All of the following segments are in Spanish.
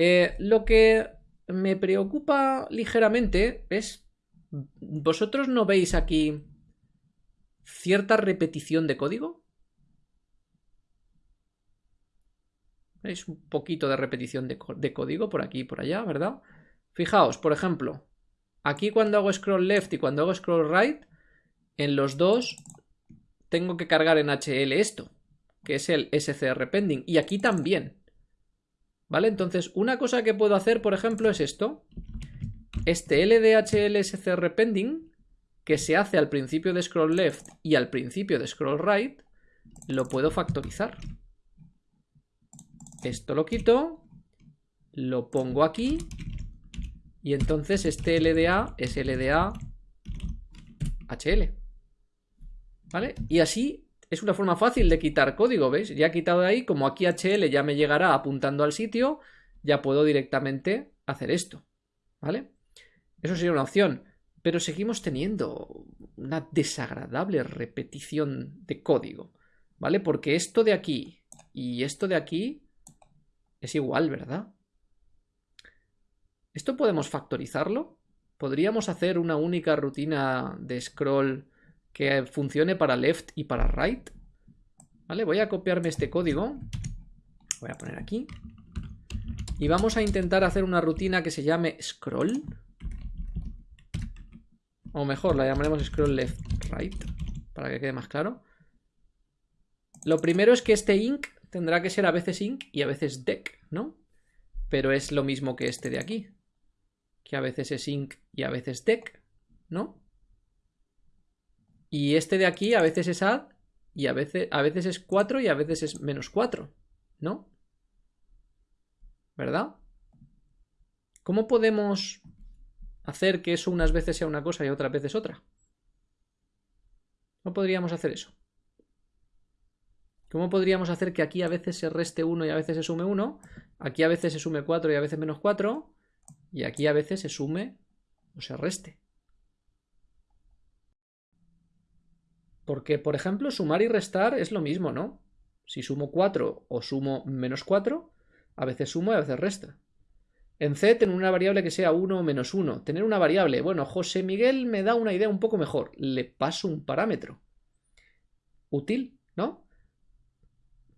Eh, lo que me preocupa ligeramente es... ¿Vosotros no veis aquí cierta repetición de código? ¿Veis? Un poquito de repetición de, de código por aquí y por allá, ¿verdad? Fijaos, por ejemplo, aquí cuando hago scroll left y cuando hago scroll right, en los dos tengo que cargar en HL esto, que es el SCR pending, y aquí también. ¿Vale? Entonces, una cosa que puedo hacer, por ejemplo, es esto. Este LDHL SCR pending, que se hace al principio de scroll left y al principio de scroll right, lo puedo factorizar. Esto lo quito, lo pongo aquí, y entonces este LDA es LDA HL. ¿Vale? Y así es una forma fácil de quitar código, ¿veis? Ya he quitado ahí, como aquí HL ya me llegará apuntando al sitio, ya puedo directamente hacer esto, ¿vale? Eso sería una opción, pero seguimos teniendo una desagradable repetición de código, ¿vale? Porque esto de aquí y esto de aquí es igual, ¿verdad? ¿Esto podemos factorizarlo? ¿Podríamos hacer una única rutina de scroll que funcione para left y para right. ¿Vale? Voy a copiarme este código. Voy a poner aquí. Y vamos a intentar hacer una rutina que se llame scroll. O mejor, la llamaremos scroll left right. Para que quede más claro. Lo primero es que este inc tendrá que ser a veces inc y a veces dec, ¿no? Pero es lo mismo que este de aquí. Que a veces es inc y a veces dec, ¿no? Y este de aquí a veces es add y a veces, a veces es 4 y a veces es menos 4, ¿no? ¿Verdad? ¿Cómo podemos hacer que eso unas veces sea una cosa y otras veces otra? ¿Cómo podríamos hacer eso? ¿Cómo podríamos hacer que aquí a veces se reste 1 y a veces se sume 1? Aquí a veces se sume 4 y a veces menos 4. Y aquí a veces se sume o se reste. Porque, por ejemplo, sumar y restar es lo mismo, ¿no? Si sumo 4 o sumo menos 4, a veces sumo y a veces resta. En C, tener una variable que sea 1 o menos 1. Tener una variable, bueno, José Miguel me da una idea un poco mejor. Le paso un parámetro. Útil, ¿no?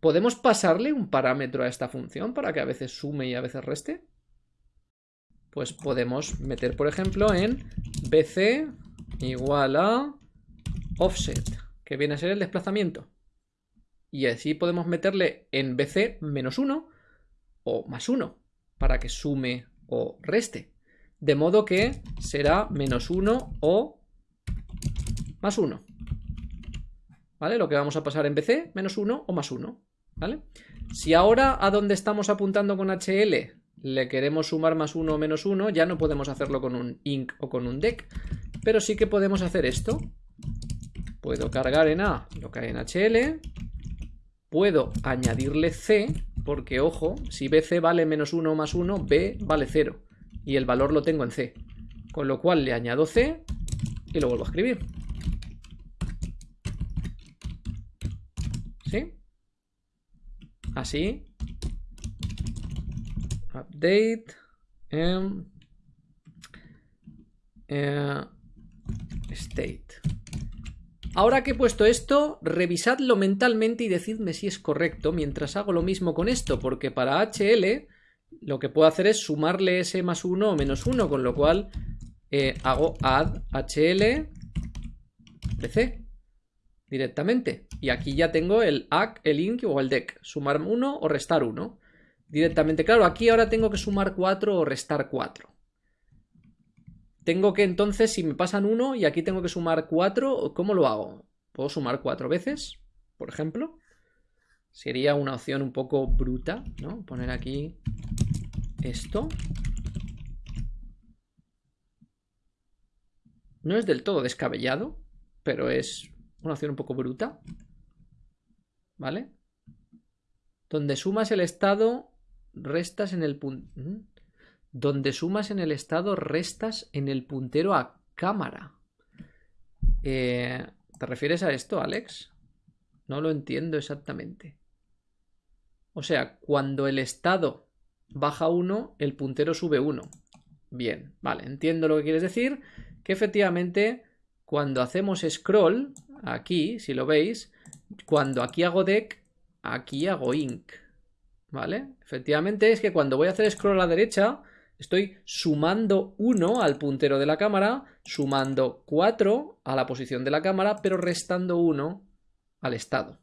¿Podemos pasarle un parámetro a esta función para que a veces sume y a veces reste? Pues podemos meter, por ejemplo, en bc igual a offset, que viene a ser el desplazamiento. Y así podemos meterle en BC menos 1 o más 1 para que sume o reste. De modo que será menos 1 o más 1. ¿Vale? Lo que vamos a pasar en BC, menos 1 o más 1. ¿Vale? Si ahora a donde estamos apuntando con HL le queremos sumar más 1 o menos 1, ya no podemos hacerlo con un inc o con un dec, pero sí que podemos hacer esto. Puedo cargar en A lo que hay en HL. Puedo añadirle C, porque ojo, si BC vale menos 1 más 1, B vale 0. Y el valor lo tengo en C. Con lo cual le añado C y lo vuelvo a escribir. ¿Sí? Así. Update. Em, eh, state. Ahora que he puesto esto, revisadlo mentalmente y decidme si es correcto mientras hago lo mismo con esto, porque para HL lo que puedo hacer es sumarle ese más 1 o menos 1, con lo cual eh, hago add HL BC directamente. Y aquí ya tengo el ACK, el INC o el DEC, sumar 1 o restar 1 directamente. Claro, aquí ahora tengo que sumar 4 o restar 4. Tengo que entonces, si me pasan uno y aquí tengo que sumar cuatro, ¿cómo lo hago? ¿Puedo sumar cuatro veces, por ejemplo? Sería una opción un poco bruta, ¿no? Poner aquí esto. No es del todo descabellado, pero es una opción un poco bruta. ¿Vale? Donde sumas el estado, restas en el punto... Donde sumas en el estado, restas en el puntero a cámara. Eh, ¿Te refieres a esto, Alex? No lo entiendo exactamente. O sea, cuando el estado baja 1, el puntero sube 1. Bien, vale, entiendo lo que quieres decir, que efectivamente cuando hacemos scroll, aquí, si lo veis, cuando aquí hago deck, aquí hago inc, ¿vale? Efectivamente es que cuando voy a hacer scroll a la derecha, estoy sumando 1 al puntero de la cámara, sumando 4 a la posición de la cámara, pero restando 1 al estado,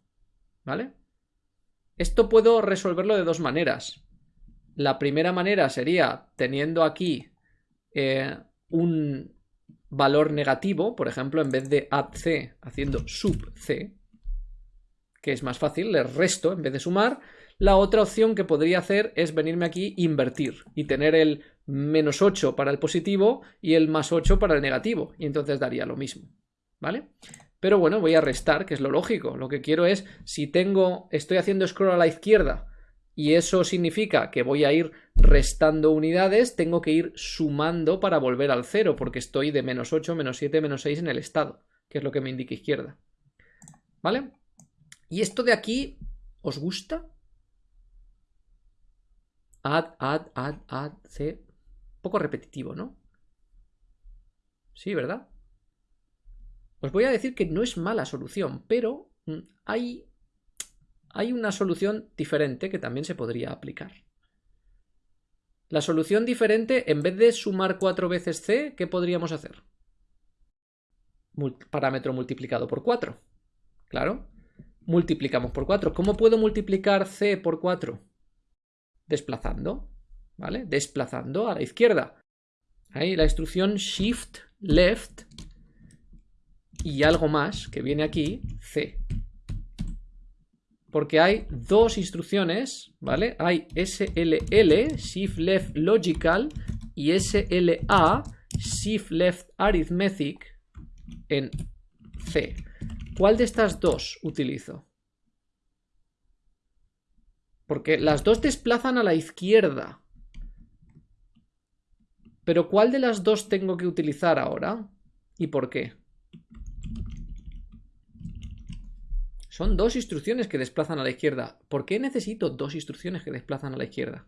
¿vale? Esto puedo resolverlo de dos maneras. La primera manera sería teniendo aquí eh, un valor negativo, por ejemplo, en vez de add c, haciendo sub c, que es más fácil, le resto en vez de sumar. La otra opción que podría hacer es venirme aquí invertir y tener el menos 8 para el positivo y el más 8 para el negativo, y entonces daría lo mismo, ¿vale? Pero bueno, voy a restar, que es lo lógico. Lo que quiero es, si tengo, estoy haciendo scroll a la izquierda y eso significa que voy a ir restando unidades, tengo que ir sumando para volver al cero, porque estoy de menos 8, menos 7, menos 6 en el estado, que es lo que me indica izquierda. ¿Vale? ¿Y esto de aquí os gusta? Add, add, add, add, c. poco repetitivo, ¿no? Sí, ¿verdad? Os voy a decir que no es mala solución, pero mm, hay hay una solución diferente que también se podría aplicar. La solución diferente, en vez de sumar cuatro veces c, ¿qué podríamos hacer? parámetro multiplicado por 4. Claro. Multiplicamos por 4. ¿Cómo puedo multiplicar c por 4? Desplazando. ¿Vale? Desplazando a la izquierda. Ahí la instrucción shift left y algo más que viene aquí, c porque hay dos instrucciones, ¿vale? Hay SLL, Shift Left Logical, y SLA, Shift Left Arithmetic en C. ¿Cuál de estas dos utilizo? Porque las dos desplazan a la izquierda. Pero ¿cuál de las dos tengo que utilizar ahora? ¿Y por qué? Son dos instrucciones que desplazan a la izquierda. ¿Por qué necesito dos instrucciones que desplazan a la izquierda?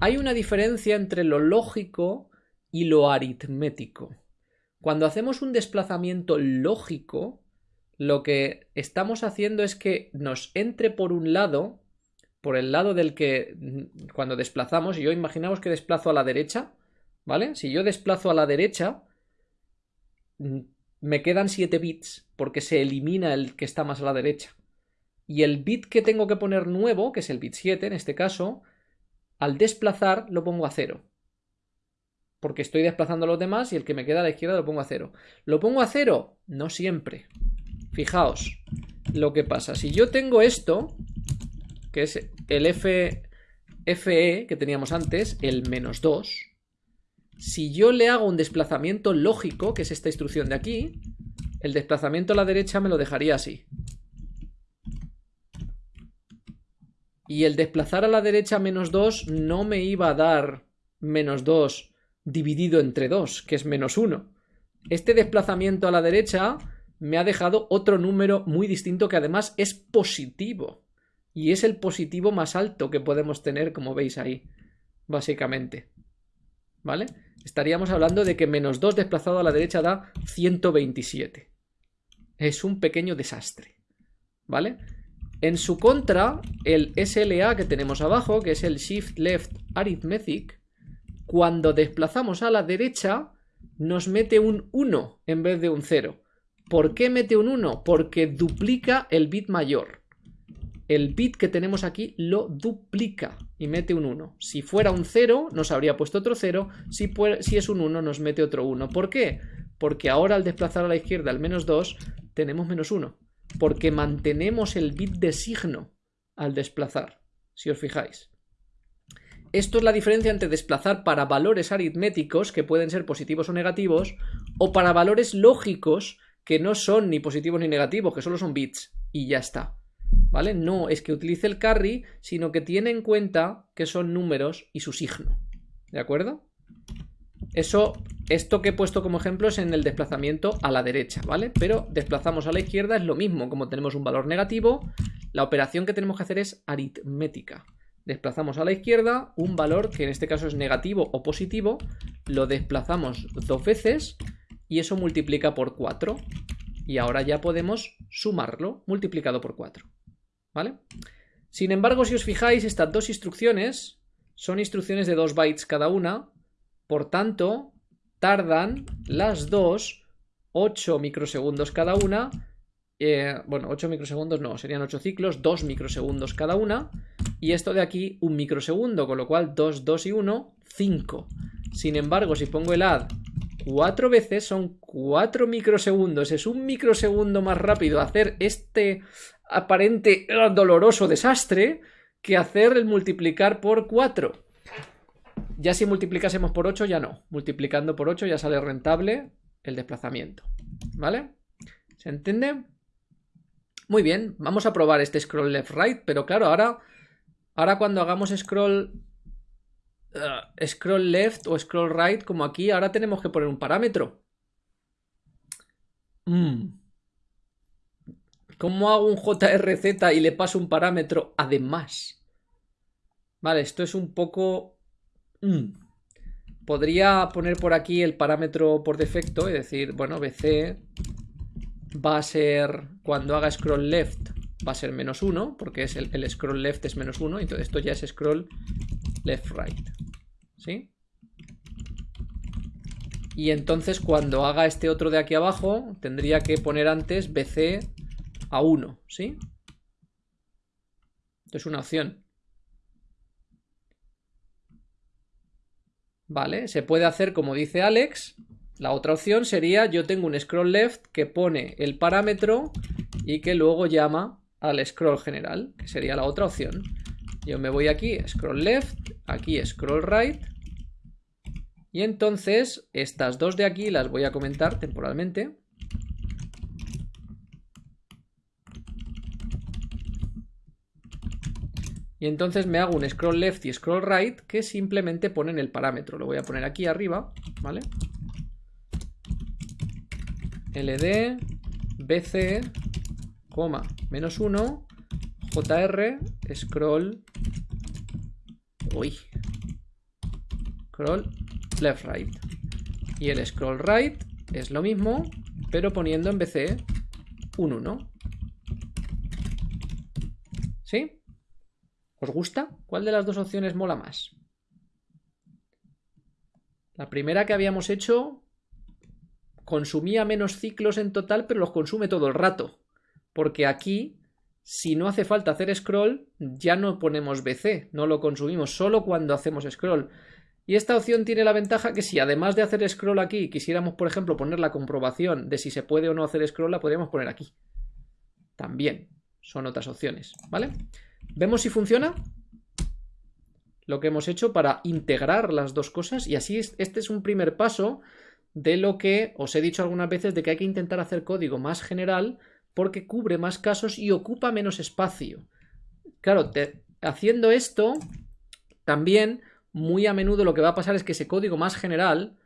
Hay una diferencia entre lo lógico y lo aritmético. Cuando hacemos un desplazamiento lógico, lo que estamos haciendo es que nos entre por un lado, por el lado del que cuando desplazamos, yo imaginamos que desplazo a la derecha, ¿vale? Si yo desplazo a la derecha, me quedan 7 bits porque se elimina el que está más a la derecha. Y el bit que tengo que poner nuevo, que es el bit 7 en este caso, al desplazar lo pongo a 0. Porque estoy desplazando a los demás y el que me queda a la izquierda lo pongo a 0. ¿Lo pongo a 0? No siempre. Fijaos lo que pasa. Si yo tengo esto, que es el FE que teníamos antes, el menos 2, si yo le hago un desplazamiento lógico, que es esta instrucción de aquí, el desplazamiento a la derecha me lo dejaría así. Y el desplazar a la derecha menos 2 no me iba a dar menos 2 dividido entre 2, que es menos 1. Este desplazamiento a la derecha me ha dejado otro número muy distinto que además es positivo. Y es el positivo más alto que podemos tener, como veis ahí, básicamente. ¿Vale? estaríamos hablando de que menos 2 desplazado a la derecha da 127. Es un pequeño desastre. ¿Vale? En su contra, el SLA que tenemos abajo, que es el Shift Left Arithmetic, cuando desplazamos a la derecha, nos mete un 1 en vez de un 0. ¿Por qué mete un 1? Porque duplica el bit mayor el bit que tenemos aquí lo duplica y mete un 1. Si fuera un 0, nos habría puesto otro 0. Si, es un 1, nos mete otro 1. ¿Por qué? Porque ahora al desplazar a la izquierda el menos 2, tenemos menos 1. Porque mantenemos el bit de signo al desplazar, si os fijáis. Esto es la diferencia entre desplazar para valores aritméticos, que pueden ser positivos o negativos, o para valores lógicos, que no son ni positivos ni negativos, que solo son bits. Y ya está. ¿Vale? No es que utilice el carry, sino que tiene en cuenta que son números y su signo, ¿de acuerdo? Eso, esto que he puesto como ejemplo es en el desplazamiento a la derecha, ¿vale? Pero desplazamos a la izquierda es lo mismo, como tenemos un valor negativo, la operación que tenemos que hacer es aritmética. desplazamos a la izquierda un valor que en este caso es negativo o positivo, lo desplazamos dos veces y eso multiplica por 4. Y ahora ya podemos sumarlo multiplicado por 4. ¿Vale? Sin embargo, si os fijáis, estas dos instrucciones son instrucciones de 2 bytes cada una, por tanto, tardan las dos 8 microsegundos cada una, eh, bueno, 8 microsegundos no, serían 8 ciclos, 2 microsegundos cada una, y esto de aquí un microsegundo, con lo cual 2, 2 y 1, 5. Sin embargo, si pongo el add 4 veces, son 4 microsegundos, es un microsegundo más rápido hacer este aparente doloroso desastre que hacer el multiplicar por 4. Ya si multiplicásemos por 8 ya no. Multiplicando por 8 ya sale rentable el desplazamiento. ¿Vale? ¿Se entiende? Muy bien, vamos a probar este scroll left right, pero claro, ahora, ahora cuando hagamos scroll uh, scroll left o scroll right, como aquí, ahora tenemos que poner un parámetro. Mm. ¿Cómo hago un JRZ y le paso un parámetro además? Vale, esto es un poco... Mm. Podría poner por aquí el parámetro por defecto y decir, bueno, BC va a ser, cuando haga scroll left, va a ser menos 1, porque es el, el scroll left es menos 1, entonces esto ya es scroll left right. ¿Sí? Y entonces cuando haga este otro de aquí abajo, tendría que poner antes BC a 1, ¿sí? Esto es una opción. Vale, se puede hacer como dice Alex. La otra opción sería yo tengo un scroll left que pone el parámetro y que luego llama al scroll general, que sería la otra opción. Yo me voy aquí, scroll left, aquí scroll right. Y entonces estas dos de aquí las voy a comentar temporalmente. Y entonces me hago un scroll left y scroll right que simplemente ponen el parámetro. Lo voy a poner aquí arriba, ¿vale? ld bc, coma, menos 1, jr, scroll, uy, scroll left right. Y el scroll right es lo mismo, pero poniendo en bc un 1. ¿Sí? ¿Os gusta? ¿Cuál de las dos opciones mola más? La primera que habíamos hecho consumía menos ciclos en total, pero los consume todo el rato. Porque aquí, si no hace falta hacer scroll, ya no ponemos BC, no lo consumimos, solo cuando hacemos scroll. Y esta opción tiene la ventaja que si además de hacer scroll aquí quisiéramos, por ejemplo, poner la comprobación de si se puede o no hacer scroll, la podríamos poner aquí. También son otras opciones, ¿vale? ¿Vemos si funciona? Lo que hemos hecho para integrar las dos cosas y así este es un primer paso de lo que os he dicho algunas veces de que hay que intentar hacer código más general porque cubre más casos y ocupa menos espacio. Claro, haciendo esto, también muy a menudo lo que va a pasar es que ese código más general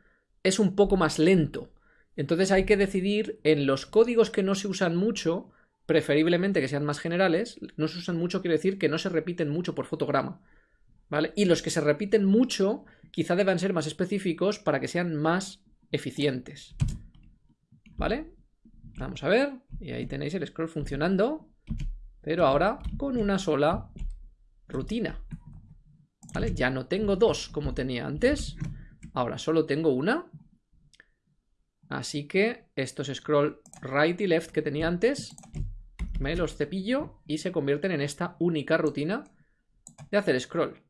es un poco más lento. Entonces hay que decidir en los códigos que no se usan mucho, preferiblemente que sean más generales, no se usan mucho quiere decir que no se repiten mucho por fotograma. ¿Vale? Y los que se repiten mucho quizá deban ser más específicos para que sean más eficientes. ¿Vale? Vamos a ver. Y ahí tenéis el scroll funcionando. Pero ahora con una sola rutina. ¿Vale? Ya no tengo dos como tenía antes. Ahora solo tengo una. Así que estos scroll right y left que tenía antes me los cepillo y se convierten en esta única rutina de hacer scroll.